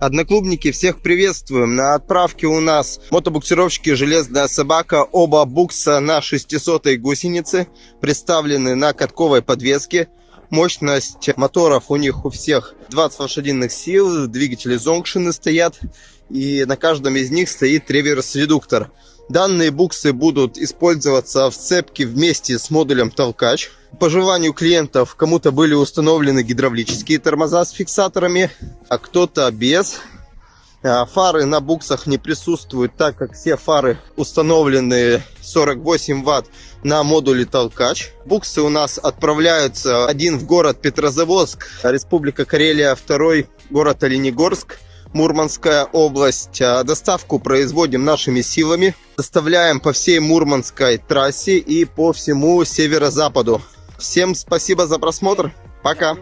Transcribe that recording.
Одноклубники, всех приветствуем. На отправке у нас мотобуксировщики «Железная собака». Оба букса на 600 гусенице представлены на катковой подвеске. Мощность моторов у них у всех 20 лошадиных сил, двигатели зонгшины стоят. И на каждом из них стоит реверс-редуктор. Данные буксы будут использоваться в цепке вместе с модулем толкач. По желанию клиентов кому-то были установлены гидравлические тормоза с фиксаторами, а кто-то без. А, фары на буксах не присутствуют, так как все фары установлены 48 ватт на модуле толкач. Буксы у нас отправляются один в город Петрозаводск, Республика Карелия, второй город Оленегорск. Мурманская область. А, доставку производим нашими силами. Доставляем по всей Мурманской трассе и по всему северо-западу. Всем спасибо за просмотр. Пока.